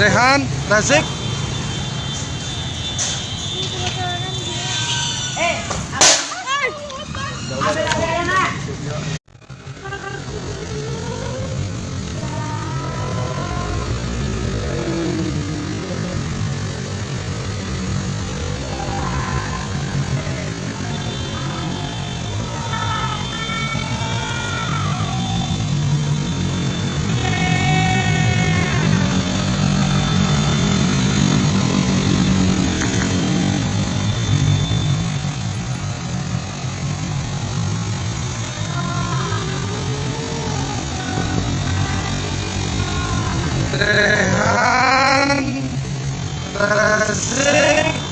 Rehan, Razik. Rehan, Razik.